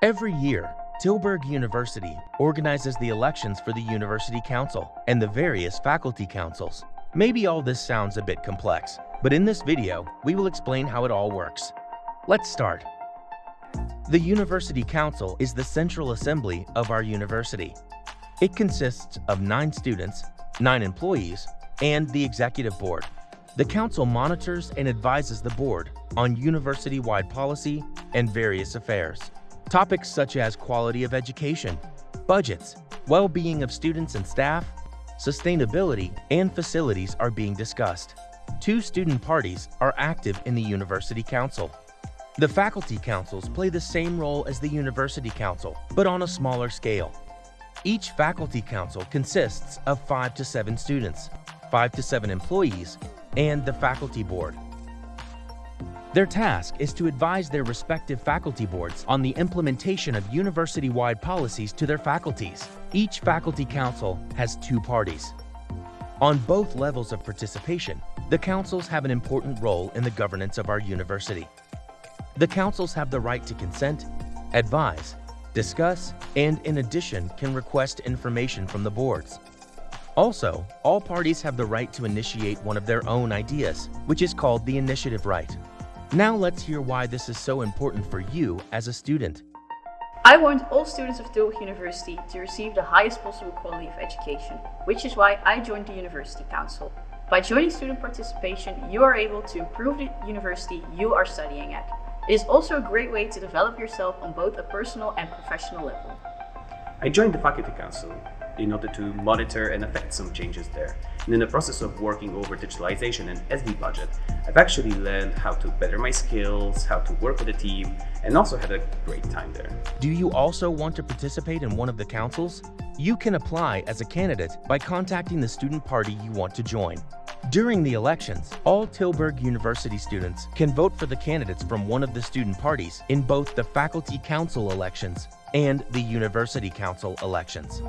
Every year, Tilburg University organizes the elections for the University Council and the various faculty councils. Maybe all this sounds a bit complex, but in this video, we will explain how it all works. Let's start. The University Council is the central assembly of our university. It consists of nine students, nine employees, and the executive board. The council monitors and advises the board on university-wide policy and various affairs. Topics such as quality of education, budgets, well-being of students and staff, sustainability, and facilities are being discussed. Two student parties are active in the University Council. The faculty councils play the same role as the University Council, but on a smaller scale. Each faculty council consists of five to seven students, five to seven employees, and the faculty board. Their task is to advise their respective faculty boards on the implementation of university-wide policies to their faculties. Each faculty council has two parties. On both levels of participation, the councils have an important role in the governance of our university. The councils have the right to consent, advise, discuss, and in addition can request information from the boards. Also, all parties have the right to initiate one of their own ideas, which is called the initiative right. Now let's hear why this is so important for you as a student. I want all students of Tilburg University to receive the highest possible quality of education, which is why I joined the University Council. By joining student participation, you are able to improve the university you are studying at. It is also a great way to develop yourself on both a personal and professional level. I joined the Faculty Council in order to monitor and affect some changes there. And in the process of working over digitalization and SD budget, I've actually learned how to better my skills, how to work with a team, and also had a great time there. Do you also want to participate in one of the councils? You can apply as a candidate by contacting the student party you want to join. During the elections, all Tilburg University students can vote for the candidates from one of the student parties in both the Faculty Council elections and the University Council elections.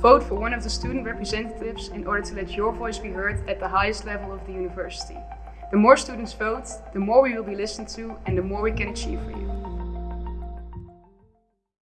Vote for one of the student representatives in order to let your voice be heard at the highest level of the university. The more students vote, the more we will be listened to and the more we can achieve for you.